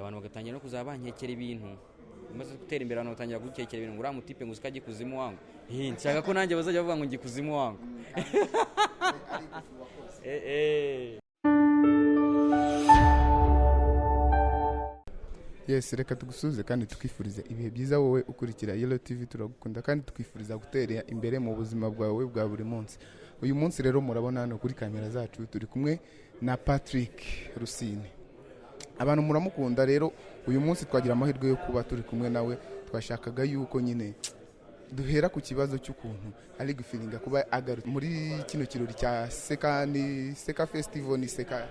Abantu bagatangira no kuzaba bankekera ibintu. Umaze gutera imbere abantu batangira gukekera ibintu. Ngo uriya mutipe ngo uziko ajya ikuzimu wangu. Eh, nshaka ko nanjye bazajya bavuga ngo njye ikuzimu wangu. Eh, eh. yes reka tugusuze kandi twifurize ibihe byiza wowe ukurikira yellow tv turagukunda kandi twifuriza gutera imbere mu buzima bwawe bwa buri munsi. Uyu munsi rero murabona hano kuri kamera zacu turi kumwe na patrick rusine. Abantu muramukunda rero uyu munsi twagira amahirwe yo kuba turi kumwe nawe twashakaga yuko nyine duhera ku kibazo cy'ukuntu ari gufiringa kuba agarutse. Muri kino kirori cya seka ni seka festival ni seka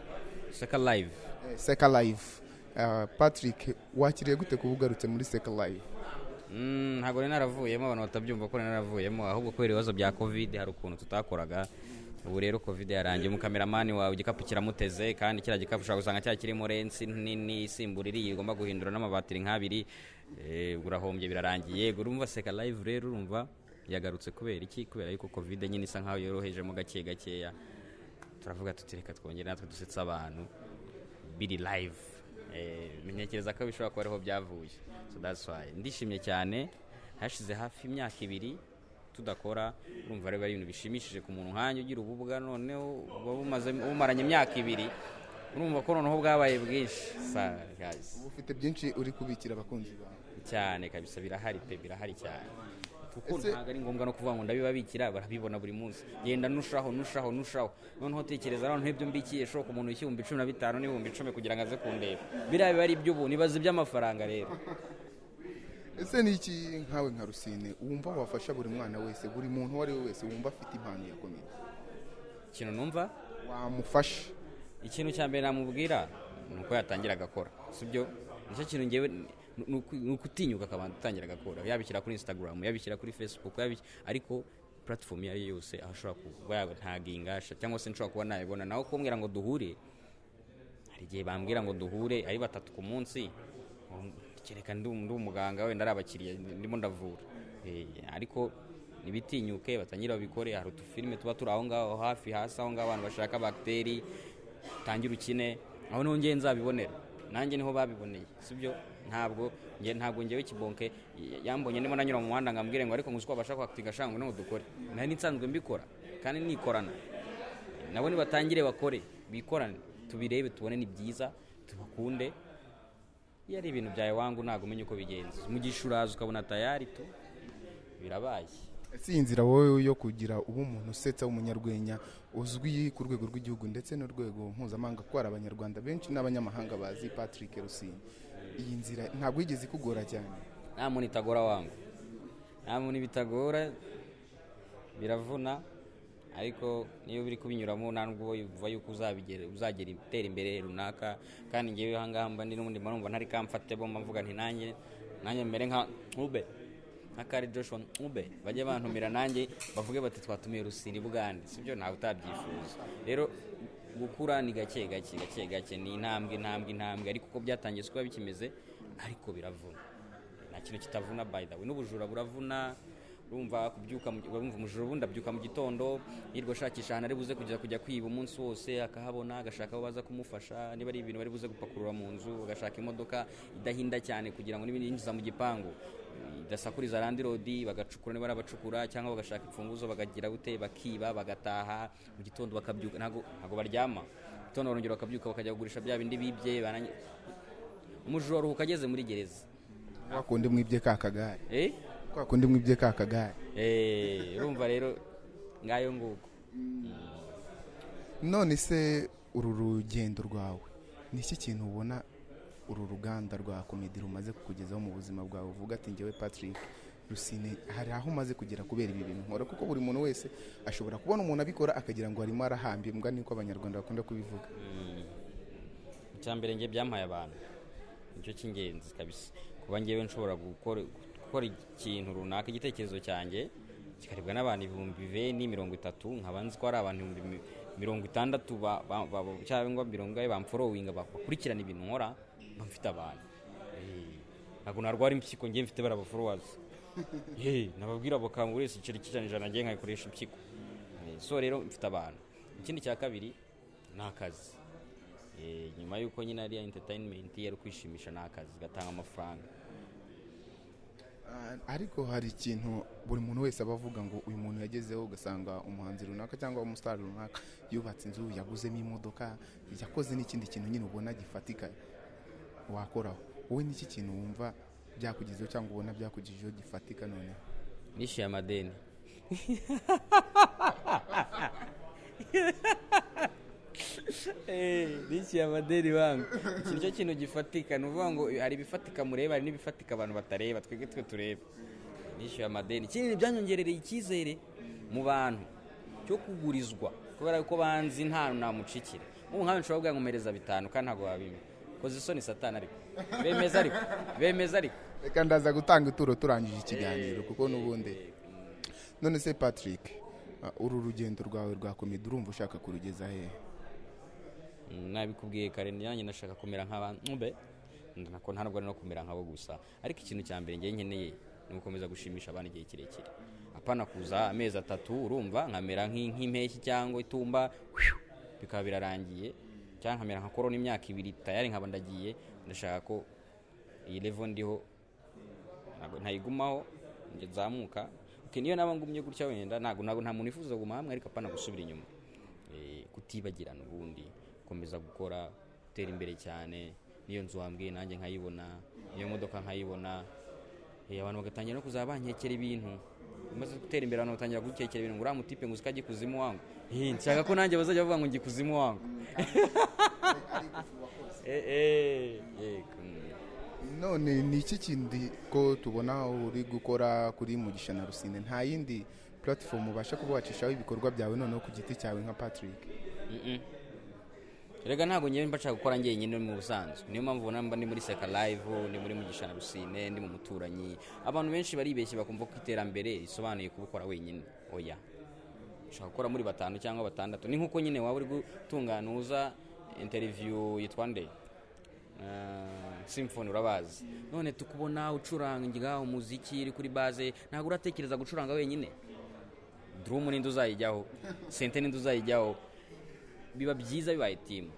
seka live. Eh, seka live. Uh, patrick wakiriye gute kuba ugarutse muri seka live? Mm, ntabwo nari naravuyemo abantu batabyumva ko naravuyemo ahubwo kubera ibibazo bya covid hari ukuntu tutakoraga. Ubu rero covid yarangiye. Umukameramani wawe igikapu kiramuteze kandi kiriya gikapu ushobora gusanga cyari kirimo lensi nini isimbura iriya ugomba guhindura n'amabatiri nk'abiri. Eh, urahombye birarangiye. Urumva seka live rero urumva yagarutse kubera iki? Kubera yuko covid nyine isa nkaho yorohejemo gake gakeya. Turavuga tuti reka twongere natwe dusetse abantu biri live. Eh, ntekereza ko bishobora kuba ariho byavuye. Ndishimye cyane. Hashize hafi imyaka ibiri tudakora urumva rero ari ibintu bishimishije ku muntu nkanjye ugira ububuga noneho bumaze bumaranye imyaka ibiri urumva ko noneho bwabaye bwinshi. Uba ufite byinshi uri kubikira abakunzi bawe. Cyane kabisa birahari pe birahari cyane. Kuko ntabwo ari ngombwa no kuvuga ngo ndabibabikira barabibona buri munsi. Genda nushaho nushaho nushaho. Noneho tekereza noneho ibyo mbikiye shoka umuntu ibihumbi cumi na bitanu n'ibihumbi icumi kugira ngo aze kundeba. Biriya biba ari iby'ubu nibaza iby'amafaranga rero. Ese ni iki nkawe nka rusine? Wumva wafasha buri mwana wese buri muntu uwo ari we wese wumva afite impano yakomeye ikintu numva? Wamufasha. Ikintu cya mbere namubwira ni uko yatangira agakora. Sibyo ni cyo kintu ngewe ni- ni uku- ni ukutinyuka akabanza atangira agakora. Yabishyira kuri instagram yabishyira kuri facebook ariko platform iyo ari yo yose aho ashobora kuba yatanginga cyangwa se nshobora kuba nayibona. Naho kumbwira ngo duhure hari igihe bambwira ngo duhure ari batatu ku munsi kereka ndi umuganga wenda ari abakiriya ndimo ndavura. Eh, ariko ntibitinyuke batangire babikore hari utufilime tuba turi aho ngaho hafi hasi aho ngaho abantu bashaka bagiteri tangira ukine aho ni ho ngewe nzabibonera. Nanjye ni ho babiboneye. Sibyo? Ntabwo. Nge ntabwo ngewe kibonke. Yambonye ndimo nanyura mu muhanda ngambwire ngo ariko nguzi ko bashaka kwakitinga shanga ngo dukore. Nari nsanzwe mbikora kandi nikorana. Nabo nibatangire bakore bikorane. Tubirebe tubone ni byiza tubakunde iyo ari ibintu byawe wangu ntabwo umenya uko bigenza umugisha uraza ukabona tayari to birabaye. Ese iyi nzira wowe yo kugira uba umuntu usetsa w'umunyarwenya uzwi ku rwego rw'igihugu ndetse n'urwego mpuzamahanga kuko hari abanyarwanda benshi n'abanyamahanga bazi patrick rusine iyi nzira ntabwo yigeze ikugora cyane. Nta muntu itagora wangu nta muntu bitagora biravuna. Ariko niyo biri kubinyuramo nta nubwo uva yuko uzagera utera imbere runaka kandi ngewe aha ngaha mba ndi n'ubundi mba numva ntari kamfate bo mvuga nti nanjye nanjye mbere nka ube nka kari joshua ube bajye bantumira nanjye bavuge bati twatumiye rusini bugande sibyo ntawe utabyifuza. Rero gukura ni gake gake gake gake ni intambwe intambwe intambwe ariko uko byatangiye biba bikimeze ariko biravuna. Nta kintu kitavuna way. N'ubujura buravuna urumva kubyuka urumva umujura ubundi abyuka mu gitondo yirwa ashakisha ahantu ari buze kujya kujya kwiba umunsi wose akahabona agashaka abo baza kumufasha niba ari ibintu bari buze gupakurura mu nzu agashaka imodoka idahinda cyane kugira ngo niba yinjiza mu gipangu. Idasakuriza randi rodi bagacukura niba ari abacukura cyangwa bagashaka imfunguzo bakagira bute bakiba bagataha mu gitondo bakabyuka ntabwo baryama. Gitondo barongera bakabyuka bakajya kugurisha bya bindi bibye umujura aruhuka ageze muri gereza. Kwa kundi mwibye ka kagare. Eh? Kwa kundi mwibye ka kagare Eh, urumva rero ngayo nguko. None se uru rugendo rwawe ni iki kintu ubona uru ruganda rwa komedi rumaze kukugezaho mu buzima bwawe? Uvuga ati ngewe patrick rusine hari aho umaze kugera kubera ibi bintu? Nkora kuko buri muntu wese ashobora kubona umuntu abikora akagira ngo arimo arahambirwa niko abanyarwanda bakunda kubivuga. Icya mbere nge byampaye abantu ni cyo cy'ingenzi kabisa. Kuba ngewe nshobora gukora gukora ikintu runaka igitekerezo cyanjye kikaribwa n'abantu ibihumbi beni mirongo itatu nkaba nzi ko hari abantu ibihumbi mi- mirongo itandatu cyangwa mirongo ine bamforowinga bakurikirana ibintu nkora mba mfite abantu. Eh, ntabwo narwara impyiko ngewe mfite bara abaforowazi nababwira bakanga buri wese igiceri cy'ijana ijana ngewe nkayikoresha impyiko. Eh, so rero mfite abantu. Ikindi cya kabiri ni akazi. Eh, nyuma y'uko nyine ari entertainment ari kwishimisha ni akazi gatanga amafaranga. Ariko hari ikintu buri muntu wese aba avuga ngo uyu muntu yagezeho ugasanga umuhanzi runaka cyangwa umusitari runaka yubatse inzu yaguzemo imodoka yakoze n'ikindi kintu nyine ubona gifatika wakoraho. Wowe n'iki kintu wumva byakugezeho cyangwa ubona byakugejejeho gifatika noneho? Nishyuye amadeni nishyuye amadeni wangu. Iki ni cyo kintu gifatika ni ukuvuga ngo hari ibifatika mureba hari n'ibifatika abantu batareba twebwe twe tureba nishyuye amadeni ikindi byanyongerereye icyizere mu bantu cyo kugurizwa kubera ko banzi nta namucikira. Nk'ubu nkawe nshobora kuvuga ngo mpereza bitanu kandi ntabwo wabimpa koze isoni satani ariko. Bemeza ariko bemeza ariko. Reka ndaza gutanga ituro turangije ikiganiro kuko n'ubundi. None se patrick ah, uru rugendo rwawe rwa komedi urumva ushaka kurugeza hehe nabikubwiye kare nanjye ndashaka kumera nk'abantu ntabwo ari no kumera nk'abo gusa. Ariko ikintu cya mbere ngiye nkeneye ni ugukomeza gushimisha abantu igihe kirekire. Apana kuza amezi atatu urumva nkamera nk'i- nk'impeshyi cyangwa itumba bikaba birarangiye. Cyangwa nkamera nka korona imyaka ibiri tayari nkaba ndagiye. Ndashaka ko iyi level ndiho ntayigumaho nzamuka. Niyo naba ngumye gutya wenda ntabwo nta muntu wifuza kuguma hamwe ariko apana gusubira inyuma. Eh, kutibagirana ubundi. Gukomeza gukora gutera imbere cyane. Niyo nzu wambwiye nanjye nkayibona niyo modoka nkayibona. Eh, abantu bagatangira no kuzaba bankekera ibintu. Umaze gutera imbere abantu batangira gukekera ibintu. Ngo uriya mutipe ngo uziko kuzimu wangu. Eh, nshaka ko nanjye bazajya bavuga ngo njye kuzimu wangu. Eh, none ni iki kindi ko tubona uri gukora kuri mugisha na rusine? Nta yindi platform ubasha kuba wacishaho ibikorwa byawe noneho ku giti cyawe nka patrick? Erega ntabwo ngewe mba nshaka gukora njyenyine mu busanzwe. Niyo mpamvu ubona mba ndi muri seka live ndi muri mugisha na rusine ndi mu muturanyi. Abantu benshi baribeshye bakumva ko iterambere risobanuye kubikora wenyine. Oya. Ushaka gukora muri batanu cyangwa batandatu. Ni nk'uko nyine waba uri gutunganuza interview yitwa nde? Uh, symphony urabazi. None tukubona ucuranga umuziki uri kuri base ntabwo uratekereza gucuranga wenyine? Drum ninde uzayijyaho? Sente ninde uzayijyaho? Biba byiza bibaye timu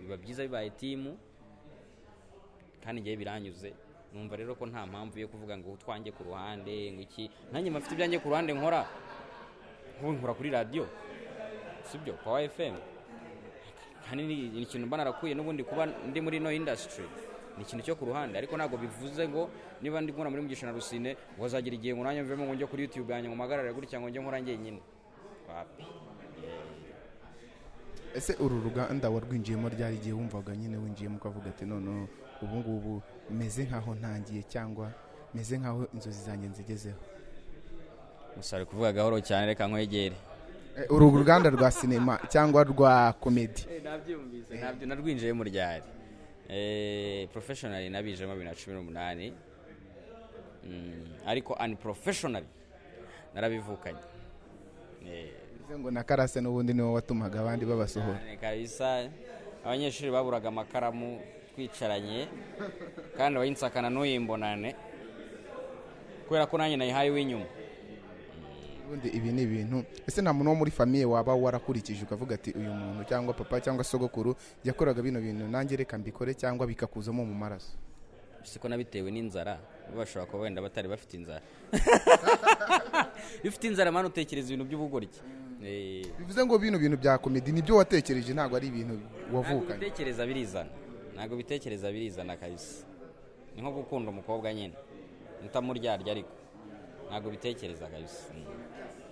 biba byiza bibaye timu kandi ngewe biranyuze. Numva rero ko nta mpamvu yo kuvuga ngo utwanjye ku ruhande ngo iki nanjye mfite ibyanjye ku ruhande nkora. Nk'ubu nkora kuri radiyo sibyo pawa fm kandi ni ikintu mba narakuye n'ubundi kuba ndi muri ino indasitiri ni ikintu cyo ku ruhande ariko ntabwo bivuze ngo niba ndi nkora muri mugisha na rusine ngo hazagira igihe ngo nanjye mvemo ngo njye kuri yutube yanjye ngo mpagarare gutya ngo njye nkora njyenyine. Wapi? Ese uru ruganda warwinjiyemo ryari igihe wumvaga nyine winjiyemo ukavuga ati noneho ubu ngubu meze nk'aho ntangiye cyangwa meze nk'aho inzozi zanjye nzigezeho? Gusa ari kuvuga gahoro cyane reka nkwegere Eh, uru ruganda rwa sinema cyangwa rwa komedi nabyumvise na byo narwinjiyemo ryari? Eh, professionally nabijemo bibiri na cumi n'umunani. Mm, ariko unprofessionally narabivukanye Eh, bivuze ngo na karase n'ubundi ni we watumaga abandi babasohora. Kabisa abanyeshuri baburaga amakaramu twicaranye kandi abayinsakana n'uyimbonane kubera ko nanjye nayihaye uw'inyuma ubundi ibi ni ibintu ese nta muntu wo muri famiye waba warakurikije ukavuga ati uyu muntu cyangwa papa cyangwa sogokuru yakoraga bino bintu nanjye reka mbikore cyangwa bikakuzamo mu maraso. Siko nabitewe n'inzara? Bo bashobora kuba wenda batari bafite inzara. Iyo ufite inzara mani utekereza ibintu by'ubugoryi. Bivuze ngo bino bintu bya komedi ni byo watekereje ntabwo ari ibintu ntabwo wavukanye bitekereza birizana. Ntabwo bitekereza birizana kabisa. Ni nko gukunda umukobwa nyine. Utamuryarya ariko. Ntabwo bitekereza kabisa. Mm.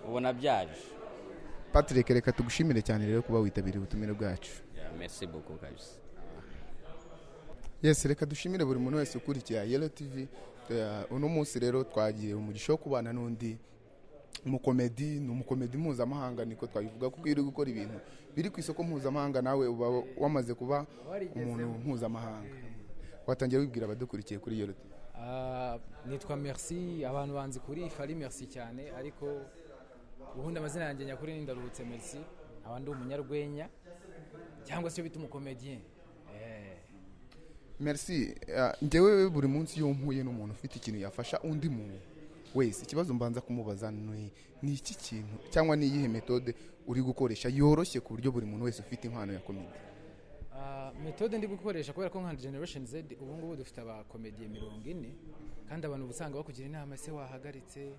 ubona byaje. Patrick reka tugushimire cyane rero kuba witabiriye ubutumire bwacu. Merci beaucoup kabisa. Yes reka dushimire buri muntu wese ukurikira yelo tv Eh, uno munsi rero twagiye umugisha wo kubana n'undi umukomedi ni umukomedi mpuzamahanga niko twabivuga kuko iyo uri gukora ibintu biri ku isoko mpuzamahanga nawe uba wamaze kuba umuntu mpuzamahanga. Watangiye wibwira abadukurikiye kuri yelo tv Ah, nitwa merci. Abantu banzi kuri fari merci cyane ariko ubundi amazina yanjye nyakuri ni ndaruhutse merci. Aba ndi umunyarwenya cyangwa se iyo bita umukomediyen Eh, merci. Ah, njyewe buri munsi iyo mpuye n'umuntu ufite ikintu yafasha undi muntu wese ikibazo mbanza kumubaza ni iki kintu cyangwa ni iyihe metode uri gukoresha yoroshye ku buryo buri muntu wese ufite impano ya komedi ah, metode ndi gukoresha kubera ko nka generation z ubu ngubu dufite abakomediye mirongo ine kandi abantu uba usanga bakugira inama ese wahagaritse?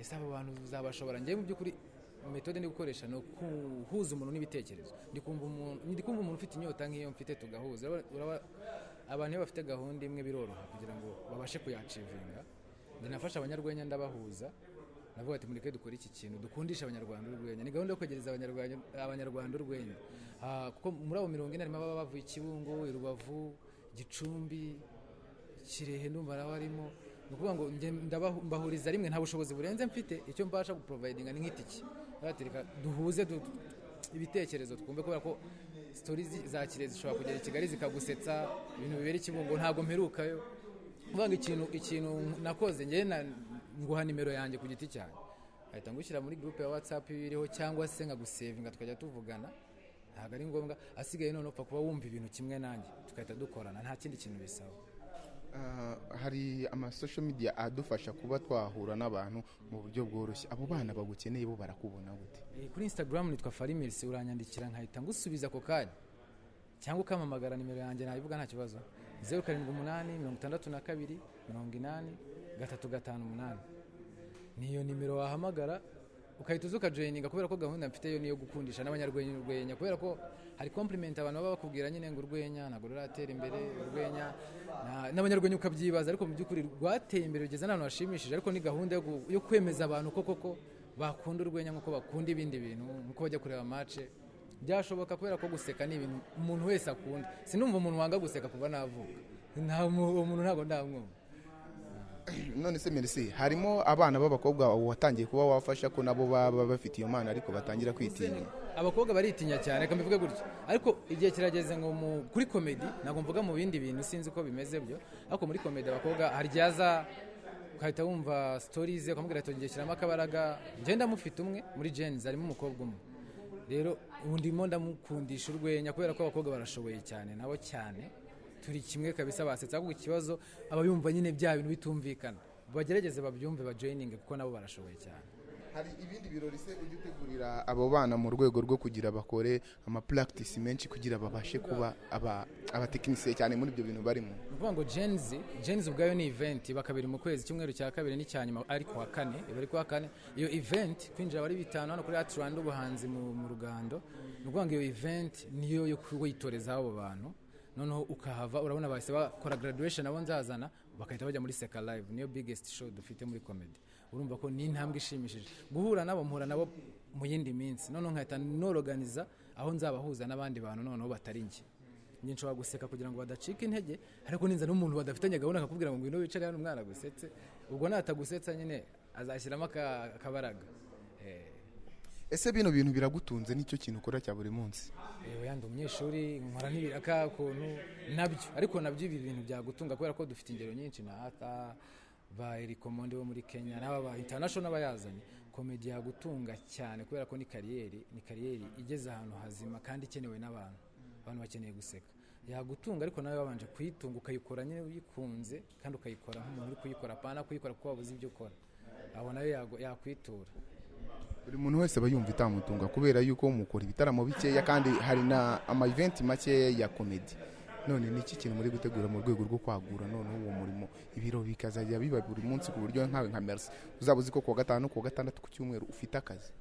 Ese abo bantu uzabashobora? Njyewe mu by'ukuri metode ndi gukoresha ni ukuhuza umuntu n'ibitekerezo. Ndi kumva umuntu ufite inyota nk'iyo mfite tugahuza. Abantu iyo bafite gahunda imwe biroroha kugira ngo babashe kuyacivinga. Njye nafashe abanyarwenya ndabahuza. Navuga ati mureke dukore iki kintu? Dukundisha abanyarwanda urwenya. Ni gahunda yo kwegereza abanyarwanda urwenya. Kuko muri abo mirongo ine harimo ababa bavuye i kibungo i rubavu gicumbi kirehe ndumva nawe arimo ni ukuvuga ngo mbahuriza rimwe nta bushobozi burenze mfite. Icyo mbasha guprovidinga ni nk'itiki duhuze du- ibitekerezo twumve kubera ko sitori za kirehe zishobora kugera i kigali zikagusetsa. Ibintu bibera i kibungo ntabwo mperukayo. Kuvuga ngo ikintu ikintu nakoze njyewe na- nguha nimero yanjye ku giti cyanjye. Ahita ngushyira muri groupe ya whatsapp iriho cyangwa se nkagusevinga tukajya tuvugana. Ntabwo ari ngombwa asigaye none upfa kuba wumva ibintu kimwe nanjye tugahita dukorana nta kindi kintu bisaba. Ah, hari amasosho media adufasha kuba twahura n'abantu mu buryo bworoshye. Abo bana bagukeneye bo barakubona gute? Eh, kuri instagram nitwa farimirisi uranyandikira nkahita ngusubiza ako kanya. Cyangwa ukampamagara nimero yanjye nayivuga nta kibazo. Zeru karindwi umunani mirongo itandatu na kabiri mirongo inani gatatu gatanu umunani. Niyo nimero wahamagara ukahita uza ukajoyininga kubera ko gahunda mfite yo niyo gukundisha n'abanyarwenya kubera ko hari compliment abantu baba bakubwira nyine ngo urwenya ntabwo ruratera imbere urwenya. Na- n'abanyarwenya ukabyibaza ariko mu by'ukuri rwateye imbere rugeze n'ahantu hashimishije ariko ni gahunda yo kwemeza abantu ko koko bakunda urwenya nk'uko bakunda ibindi bintu nk'uko bajya kureba mace byashoboka kubera ko guseka ni ibintu umuntu wese akunda. Sinumva umuntu wanga guseka kuva navuka. Nta muntu ntabwo ndamwumva. None se merci harimo abana b'abakobwa watangiye kuba wafasha ko nabo baba bafite iyo mpano ariko batangira kwitinya? Abakobwa baritinya cyane reka mbivuge gutya. Ariko igihe kirageze ngo kuri komedi ntabwo mvuga mu bindi bintu sinzi ko bimeze byo. Ariko muri komedi abakobwa hari igihe aza ugahita wumva sitori ze ukamubwira ati ngiye shyiramo akabaraga. Ngenda mufite umwe muri jenizi harimo umukobwa umwe. Rero ubu ndimo ndamukundisha urwenya kubera ko abakobwa barashoboye cyane nabo cyane. Turi kimwe kabisa basetsa ahubwo ikibazo aba yumva nyine bya bintu bitumvikana. Bagerageze babyumve bajoyininge kuko nabo barashoboye cyane. Hari ibindi birori se ujya utegurira abo bana mu rwego rwo kugira bakore amapractice menshi kugira babashe kuba aba- abatekinisiye cyane muri ibyo bintu barimo? Ni ukuvuga ngo jenzi jenzi ubwayo ni event iba kabiri mu kwezi icyumweru cya kabiri n'icya nyuma ari kuwa kane iba ari kuwa kane. Iyo event kwinjira aba ari bitanu hano kuri ati rwanda ubuhanzi mu rugando ni ukuvuga ngo iyo event niyo yo kuyitorezaho abo bantu noneho ukahava urabona bahise bakora graduation abo nzazana bagahita bajya muri seka live niyo biggest show dufite muri comedy. Urumva ko ni intambwe ishimishije. Guhura nabo mpura nabo mu yindi minsi. Noneho nkahita noroganiza aho nzabahuza n'abandi bantu noneho batari njye. Nshobora guseka kugira ngo badacika intege ariko ninza n'umuntu badafitanye gahunda akakubwira ngo ngwino wicare hano umwana agusetse. Ubwo natagusetsa nyine azashyiramo aka- akabaraga. Eh, ese bino bintu biragutunze? Nicyo kintu ukora cya buri munsi. Yewe yandi umunyeshuri nkora n'ibiraka ukuntu na byo. Ariko na byo ibi bintu byagutunga kubera ko dufite ingero nyinshi. Na hata ba erikomondi bo muri kenya n'aba ba international bayazanye. Komedi yagutunga cyane kubera ko ni kariyeri ni kariyeri igeze ahantu hazima kandi ikenewe n'abantu. Abantu bakeneye guseka. Yagutunga ariko nawe wabanje kuyitunga ukayikora nyine uyikunze kandi ukayikora nk'umuntu uri kuyikora. Apana kuyikora kuko wabuze ibyo ukora. Aho na yo yakwitura. Buri muntu wese aba yumva itamutunga kubera yuko mukora ibitaramo bikeya kandi hari na ama event makeya ya komedi none ni iki kintu muri gutegura mu rwego rwo kwagura none uwo murimo? Ibiro bikazajya biba buri munsi ku buryo nkawe nka merci. Uzaba uzi ko kuwa gatanu kuwa gatandatu ku cyumweru ufite akazi.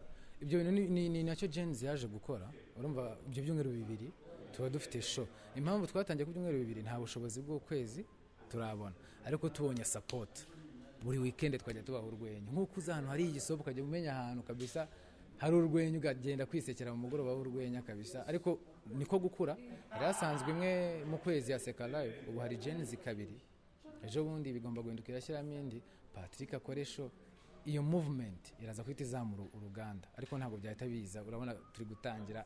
Ibyo bintu ni- na cyo jenzi yaje gukora. Urumva ibyo byumweru bibiri tuba dufite show. Impamvu twatangiye ku byumweru bibiri nta bushobozi bw'ukwezi turabona. Ariko tubonye sapoti buri wikendi twajya tubaha urwenya. Nk'uko uza ahantu hari igisopo ukajya umenya ahantu kabisa hari urwenya ukagenda kwisekera mu mugoroba w'urwenya kabisa. Ariko niko gukura. Hari hasanzwe imwe mu kwezi ya seka live ubu hari jenzi kabiri. Ejo bundi bigomba guhinduka irashyiramo indi. Patrick akoresho iyo movement iraza guhita izamura uruganda. Ariko ntabwo byahita biza. Urabona turi gutangira.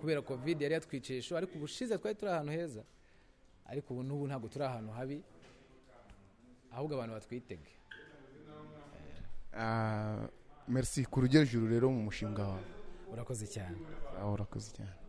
Kubera covid yari yatwiciye ariko ubushize twari turi ahantu heza. Ariko ubu n'ubu ntabwo turi ahantu habi ahubwo abantu batwitege. Ah, merci. Ku rugero rero mu mushinga wawe urakoze cyane. Aho urakoze cyane.